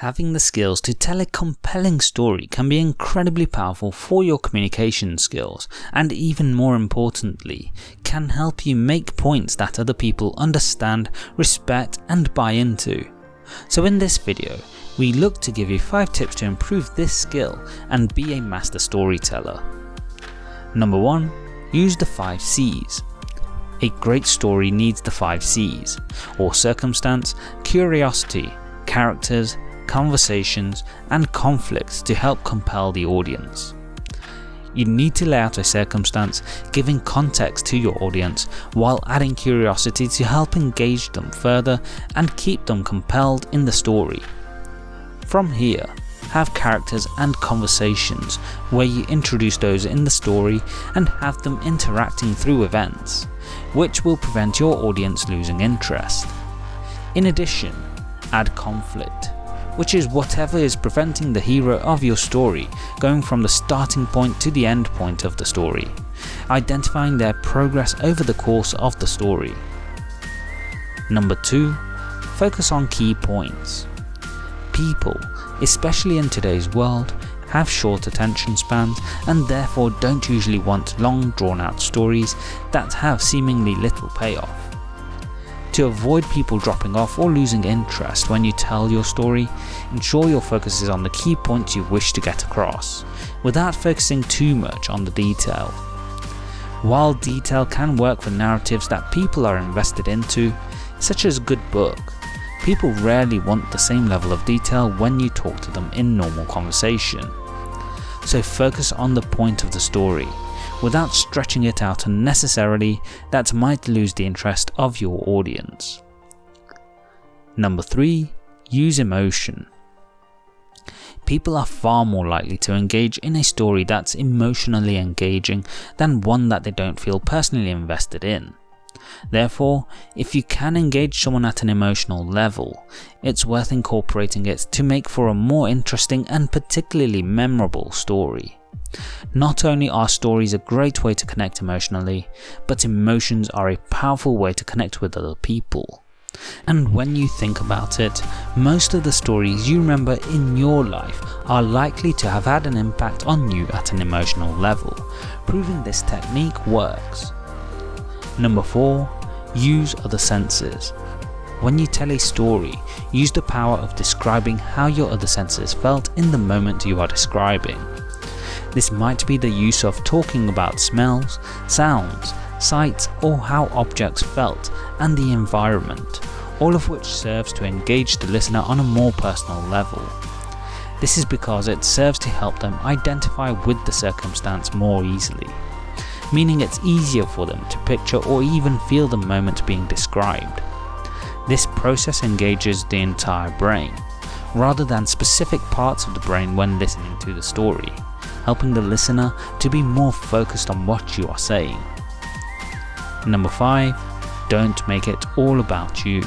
Having the skills to tell a compelling story can be incredibly powerful for your communication skills, and even more importantly, can help you make points that other people understand, respect and buy into. So in this video, we look to give you 5 tips to improve this skill and be a master storyteller. Number 1. Use the 5 C's. A great story needs the 5 C's, or circumstance, curiosity, characters, conversations and conflicts to help compel the audience. You need to lay out a circumstance giving context to your audience while adding curiosity to help engage them further and keep them compelled in the story. From here, have characters and conversations where you introduce those in the story and have them interacting through events, which will prevent your audience losing interest. In addition, add conflict which is whatever is preventing the hero of your story going from the starting point to the end point of the story, identifying their progress over the course of the story. Number 2. Focus on key points. People, especially in today's world, have short attention spans and therefore don't usually want long drawn out stories that have seemingly little payoff. To avoid people dropping off or losing interest when you tell your story, ensure your focus is on the key points you wish to get across, without focusing too much on the detail. While detail can work for narratives that people are invested into, such as a good book, people rarely want the same level of detail when you talk to them in normal conversation. So focus on the point of the story, without stretching it out unnecessarily that might lose the interest of your audience. Number 3. Use emotion. People are far more likely to engage in a story that's emotionally engaging than one that they don't feel personally invested in. Therefore, if you can engage someone at an emotional level, it's worth incorporating it to make for a more interesting and particularly memorable story. Not only are stories a great way to connect emotionally, but emotions are a powerful way to connect with other people. And when you think about it, most of the stories you remember in your life are likely to have had an impact on you at an emotional level, proving this technique works. Number 4. Use other senses. When you tell a story, use the power of describing how your other senses felt in the moment you are describing. This might be the use of talking about smells, sounds, sights or how objects felt and the environment, all of which serves to engage the listener on a more personal level. This is because it serves to help them identify with the circumstance more easily, meaning it's easier for them to picture or even feel the moment being described. This process engages the entire brain, rather than specific parts of the brain when listening to the story helping the listener to be more focused on what you are saying. Number 5. Don't make it all about you.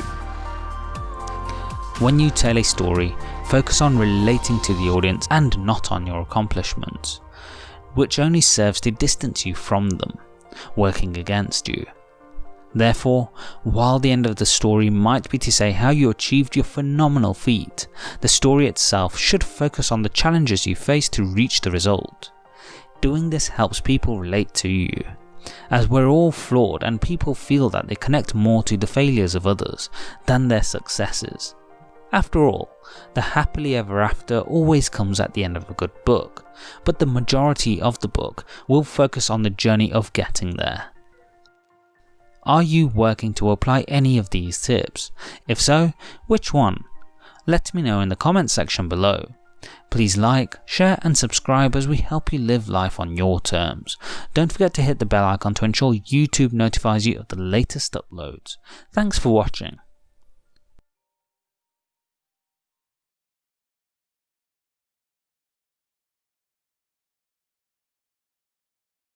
When you tell a story, focus on relating to the audience and not on your accomplishments, which only serves to distance you from them, working against you. Therefore, while the end of the story might be to say how you achieved your phenomenal feat, the story itself should focus on the challenges you faced to reach the result. Doing this helps people relate to you, as we're all flawed and people feel that they connect more to the failures of others than their successes. After all, the happily ever after always comes at the end of a good book, but the majority of the book will focus on the journey of getting there. Are you working to apply any of these tips? If so, which one? Let me know in the comments section below. Please like, share and subscribe as we help you live life on your terms. Don't forget to hit the bell icon to ensure YouTube notifies you of the latest uploads. Thanks for watching.